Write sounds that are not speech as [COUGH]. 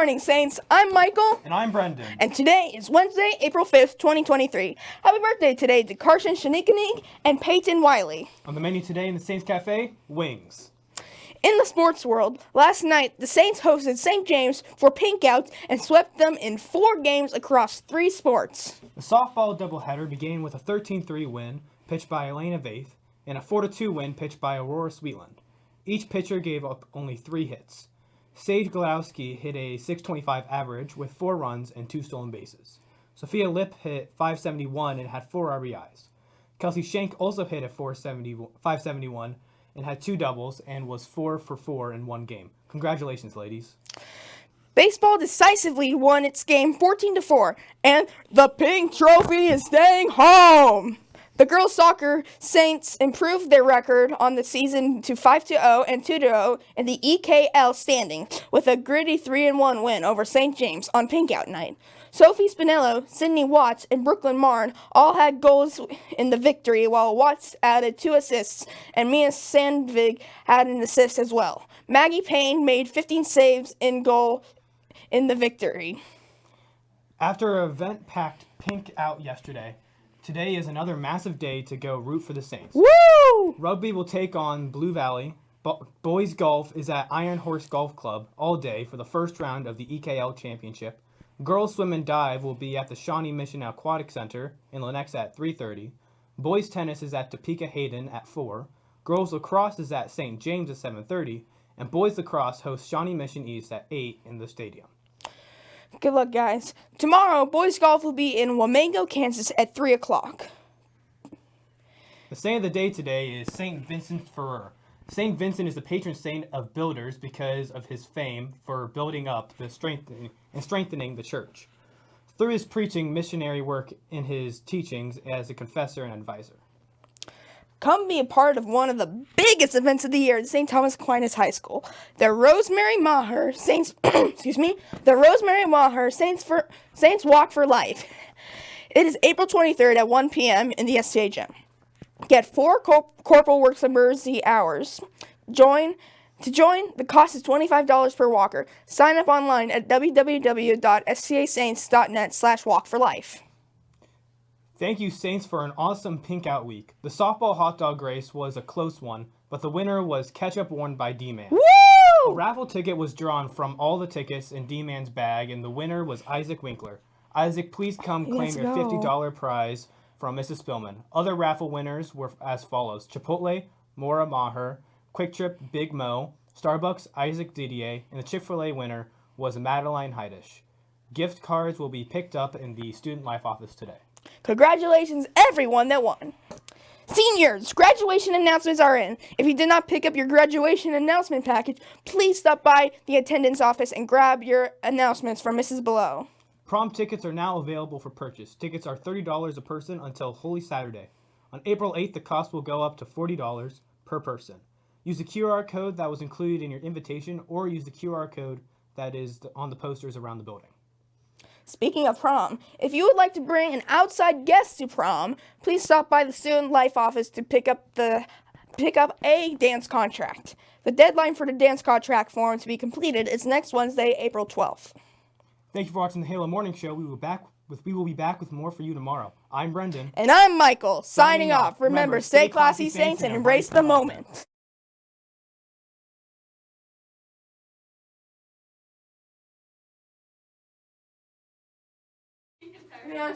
morning, Saints. I'm Michael. And I'm Brendan. And today is Wednesday, April 5th, 2023. Happy birthday today to Carson Shanikanig and Peyton Wiley. On the menu today in the Saints Cafe, wings. In the sports world, last night the Saints hosted St. James for pink outs and swept them in four games across three sports. The softball doubleheader began with a 13-3 win pitched by Elena Vaith and a 4-2 win pitched by Aurora Sweetland. Each pitcher gave up only three hits. Sage Glowski hit a 625 average with four runs and two stolen bases. Sophia Lip hit 571 and had four RBIs. Kelsey Shank also hit a 571 and had two doubles and was four for four in one game. Congratulations, ladies. Baseball decisively won its game 14 to 4, and the pink trophy is staying home. The girls soccer Saints improved their record on the season to 5-0 and 2-0 in the EKL standing with a gritty 3-1 win over St. James on Pinkout night. Sophie Spinello, Sydney Watts, and Brooklyn Marn all had goals in the victory, while Watts added two assists, and Mia Sandvig had an assist as well. Maggie Payne made 15 saves in goal in the victory. After an event-packed pink out yesterday, Today is another massive day to go root for the Saints. Woo! Rugby will take on Blue Valley. Bo boys golf is at Iron Horse Golf Club all day for the first round of the EKL Championship. Girls swim and dive will be at the Shawnee Mission Aquatic Center in Lenexa at 3.30. Boys tennis is at Topeka Hayden at 4. Girls lacrosse is at St. James at 7.30. And boys lacrosse hosts Shawnee Mission East at 8 in the stadium. Good luck, guys. Tomorrow, boys golf will be in Wamego, Kansas at 3 o'clock. The saint of the day today is St. Vincent Ferrer. St. Vincent is the patron saint of builders because of his fame for building up the strengthening and strengthening the church. Through his preaching, missionary work, and his teachings as a confessor and advisor. Come be a part of one of the biggest events of the year at St. Thomas Aquinas High School. The Rosemary Maher Saints, [CLEARS THROAT] excuse me, the Rosemary Maher Saints for Saints Walk for Life. It is April 23rd at 1 p.m. in the STA gym. Get four Corporal Works of Mercy hours. Join to join, the cost is $25 per walker. Sign up online at www.stasaints.net slash walk for life. Thank you, Saints, for an awesome pink out week. The softball hot dog race was a close one, but the winner was ketchup worn by D-Man. A raffle ticket was drawn from all the tickets in D-Man's bag, and the winner was Isaac Winkler. Isaac, please come claim your $50 prize from Mrs. Spillman. Other raffle winners were as follows. Chipotle, Mora Maher, QuikTrip, Big Mo, Starbucks, Isaac Didier, and the Chick-fil-A winner was Madeline Heidish. Gift cards will be picked up in the Student Life office today. Congratulations everyone that won. Seniors, graduation announcements are in. If you did not pick up your graduation announcement package, please stop by the attendance office and grab your announcements from Mrs. Below. Prom tickets are now available for purchase. Tickets are $30 a person until Holy Saturday. On April 8th, the cost will go up to $40 per person. Use the QR code that was included in your invitation or use the QR code that is on the posters around the building. Speaking of prom, if you would like to bring an outside guest to prom, please stop by the Student Life office to pick up the pick up a dance contract. The deadline for the dance contract form to be completed is next Wednesday, April 12th. Thank you for watching the Halo Morning Show. We will back with we will be back with more for you tomorrow. I'm Brendan. And I'm Michael. Signing, signing off. Remember, Remember, stay classy, saints, and embrace the moment. 对呀